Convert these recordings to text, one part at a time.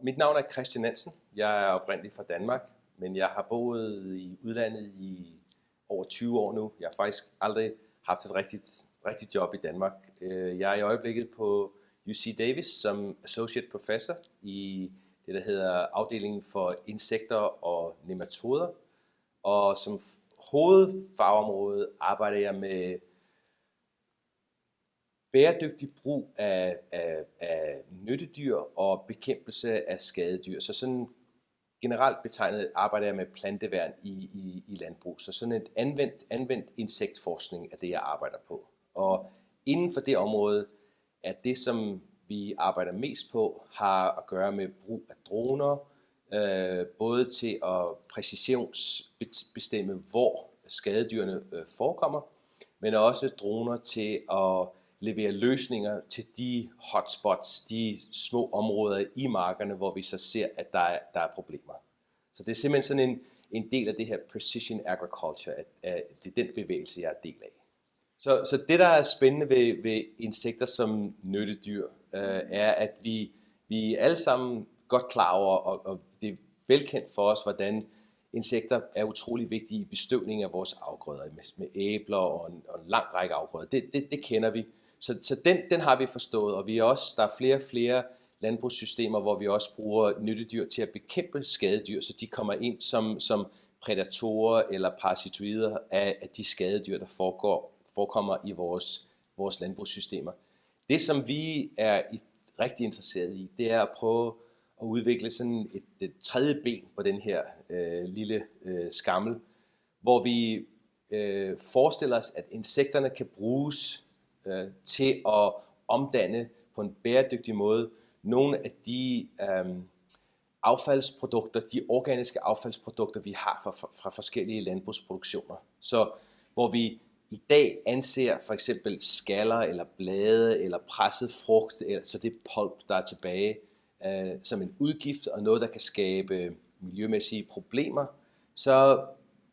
Mit navn er Christian Nansen. Jeg er oprindelig fra Danmark, men jeg har boet i udlandet i over 20 år nu. Jeg har faktisk aldrig haft et rigtigt, rigtigt job i Danmark. Øh, jeg er i øjeblikket på UC Davis som Associate Professor i det, der hedder afdelingen for insekter og nematoder. Og som hovedfagområde arbejder jeg med bæredygtig brug af, af, af nyttedyr og bekæmpelse af skadedyr. Så sådan generelt betegnet arbejder jeg med planteværn i, i, i landbrug. Så sådan et anvendt, anvendt insektforskning er det, jeg arbejder på. Og inden for det område er det, som vi arbejder mest på, har at gøre med brug af droner, øh, både til at præcisionsbestemme, hvor skadedyrene øh, forekommer, men også droner til at levere løsninger til de hotspots, de små områder i markerne, hvor vi så ser, at der er, der er problemer. Så det er simpelthen sådan en, en del af det her precision agriculture, at, at det er den bevægelse, jeg er del af. Så, så det, der er spændende ved, ved insekter som nyttedyr, øh, er, at vi, vi er alle sammen godt klar over, og, og det er velkendt for os, hvordan insekter er utrolig vigtige i bestøvning af vores afgrøder, med, med æbler og en, og en lang række afgrøder. Det, det, det kender vi. Så, så den, den har vi forstået, og vi er også, der er flere og flere landbrugssystemer, hvor vi også bruger nyttedyr til at bekæmpe skadedyr, så de kommer ind som, som prædatorer eller parasitoider af, af de skadedyr, der foregår, forekommer i vores, vores landbrugssystemer. Det, som vi er i, rigtig interesseret i, det er at prøve at udvikle sådan et, et tredje ben på den her øh, lille øh, skammel, hvor vi øh, forestiller os, at insekterne kan bruges øh, til at omdanne på en bæredygtig måde nogle af de øh, affaldsprodukter, de organiske affaldsprodukter, vi har fra, fra, forskellige landbrugsproduktioner. Så hvor vi i dag anser for eksempel skaller eller blade eller presset frugt, eller, så det pulp, der er tilbage, øh, som en udgift og noget, der kan skabe miljømæssige problemer, så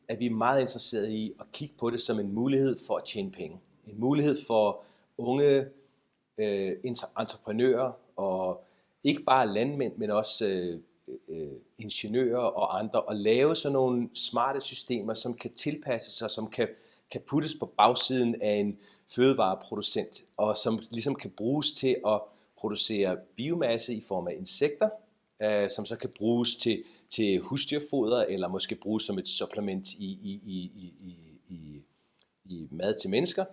er vi meget interesserede i at kigge på det som en mulighed for at tjene penge. En mulighed for unge øh, entreprenører og ikke bare landmænd, men også øh, øh, ingeniører og andre, at lave sådan nogle smarte systemer, som kan tilpasse sig, som kan, kan puttes på bagsiden af en fødevareproducent, og som ligesom kan bruges til at producere biomasse i form af insekter, øh, som så kan bruges til, til husdyrfoder, eller måske bruges som et supplement i, i, i, i, i, i mad til mennesker.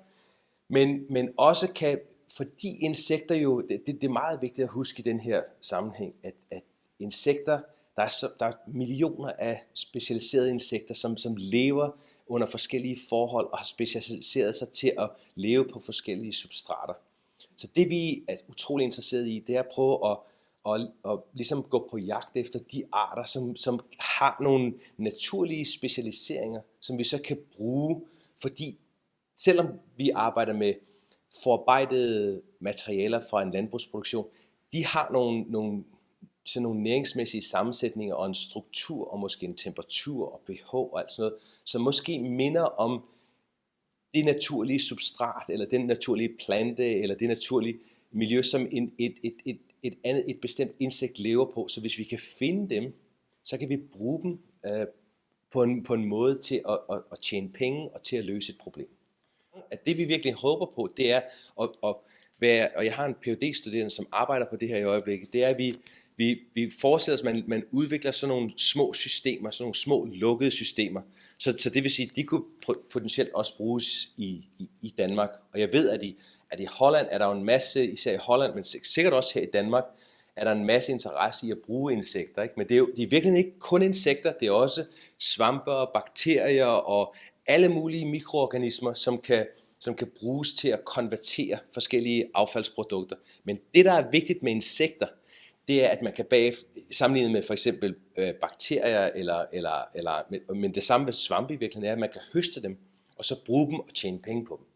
Men, men også kan, fordi insekter jo, det, det, det er meget vigtigt at huske i den her sammenhæng, at, at insekter, der er, så, der er millioner af specialiserede insekter, som, som lever under forskellige forhold og har specialiseret sig til at leve på forskellige substrater. Så det vi er utrolig interesseret i, det er at prøve at, at, at, at ligesom gå på jagt efter de arter, som, som har nogle naturlige specialiseringer, som vi så kan bruge, fordi selvom vi arbejder med forarbejdede materialer fra en landbrugsproduktion, de har nogle, nogle, sådan nogle næringsmæssige sammensætninger og en struktur og måske en temperatur og pH og alt sådan noget, som måske minder om det naturlige substrat, eller den naturlige plante, eller det naturlige miljø, som en, et, et, et, et andet, et bestemt insekt lever på. Så hvis vi kan finde dem, så kan vi bruge dem øh, på, en, på en måde til at, at, at tjene penge og til at løse et problem. At det vi virkelig håber på, det er at, at være, og jeg har en phd studerende som arbejder på det her i øjeblikket, det er, at vi, vi, vi forestiller os, at man, man udvikler sådan nogle små systemer, sådan nogle små lukkede systemer. Så, så det vil sige, at de kunne potentielt også bruges i, i, i Danmark. Og jeg ved, at i, at i Holland er der jo en masse, især i Holland, men sikkert også her i Danmark, er der en masse interesse i at bruge insekter. Ikke? Men det er jo de er virkelig ikke kun insekter, det er også svamper, bakterier og alle mulige mikroorganismer, som kan, som kan bruges til at konvertere forskellige affaldsprodukter. Men det, der er vigtigt med insekter, det er, at man kan bag, sammenlignet med for eksempel øh, bakterier, eller, eller, eller, men det samme med svampe i virkeligheden er, at man kan høste dem, og så bruge dem og tjene penge på dem.